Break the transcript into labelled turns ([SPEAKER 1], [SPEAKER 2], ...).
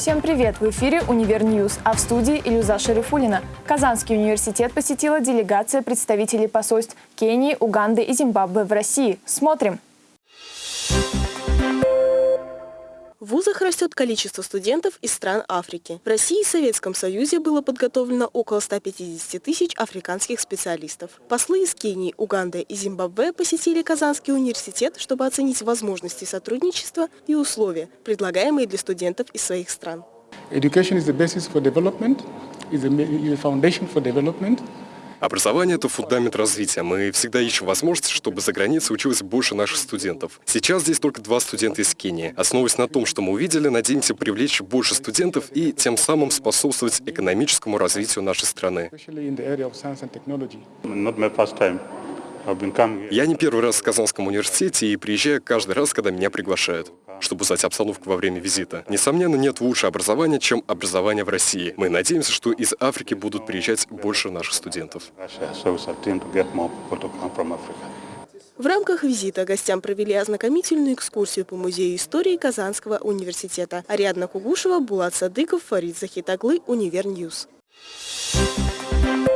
[SPEAKER 1] Всем привет! В эфире «Универ News», а в студии Илюза Шарифуллина. Казанский университет посетила делегация представителей посольств Кении, Уганды и Зимбабве в России. Смотрим!
[SPEAKER 2] В вузах растет количество студентов из стран Африки. В России и Советском Союзе было подготовлено около 150 тысяч африканских специалистов. Послы из Кении, Уганды и Зимбабве посетили Казанский университет, чтобы оценить возможности сотрудничества и условия, предлагаемые для студентов из своих стран.
[SPEAKER 3] Education is the basis for development, is the foundation for development.
[SPEAKER 4] Образование – это фундамент развития. Мы всегда ищем возможность, чтобы за границей училось больше наших студентов. Сейчас здесь только два студента из Кении. Основываясь на том, что мы увидели, надеемся привлечь больше студентов и тем самым способствовать экономическому развитию нашей страны. Я не первый раз в Казанском университете и приезжаю каждый раз, когда меня приглашают чтобы узнать обстановку во время визита. Несомненно, нет лучше образования, чем образование в России. Мы надеемся, что из Африки будут приезжать больше наших студентов.
[SPEAKER 2] В рамках визита гостям провели ознакомительную экскурсию по Музею истории Казанского университета. Ариадна Кугушева, Булат Садыков, Фарид Захит оглы, Универ News. Thank